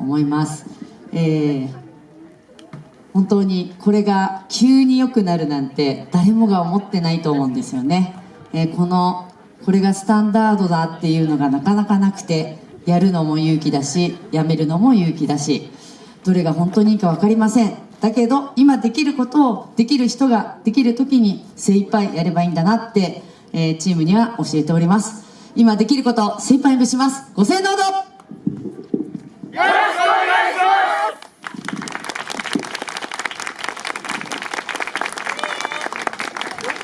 思います、えー本当にこれが急に良くなるなんて誰もが思ってないと思うんですよね、えーこのこれがスタンダードだっていうのがなかなかなくてやるのも勇気だしやめるのも勇気だしどれが本当にいいか分かりません。だけど今できることをできる人ができる時に精一杯やればいいんだなって、えーチームには教えております。今できることを精一杯にします。ご声援どうぞ。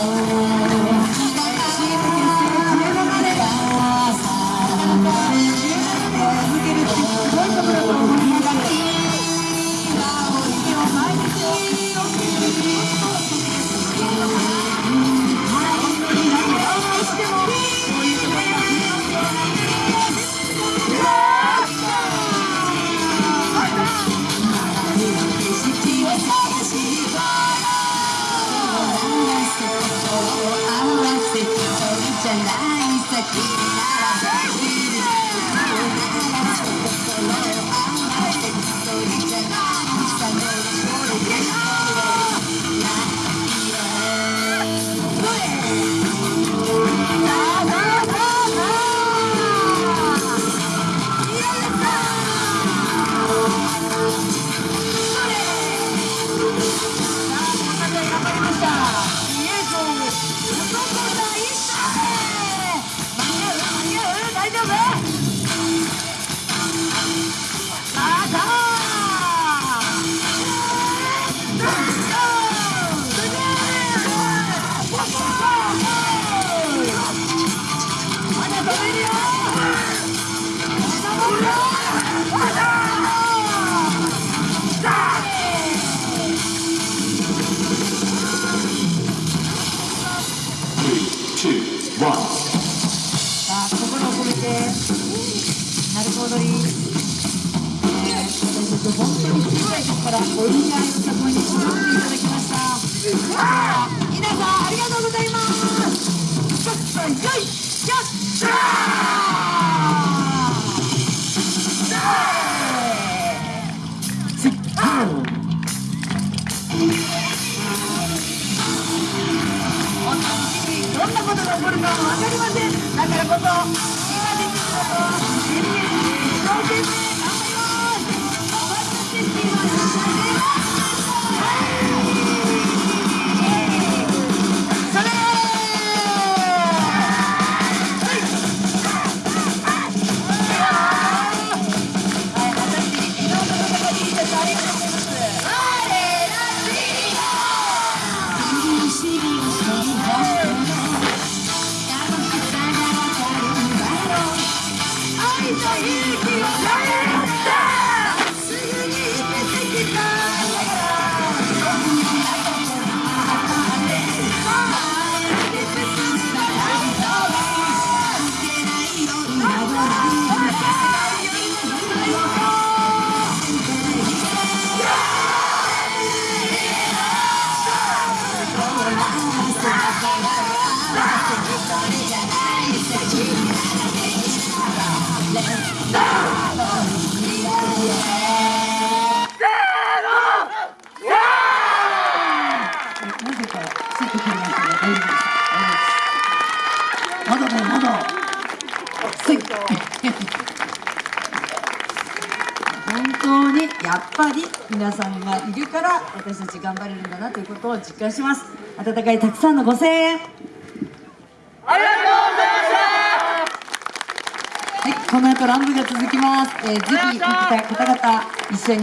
Música なさなるほどり、えー、本当に小さい時からお見合いの里に育てていただきましたさあ皆さんありがとうございますちょっよいしょさ本当にどんなことが起こるかわかりません。だからこそ今本当にやっぱり皆さんがいるから私たち頑張れるんだなということを実感します。温かいたくさんのご声援。はい、この後ランブが続きます。えーぜひ、聞きたい方々、一緒に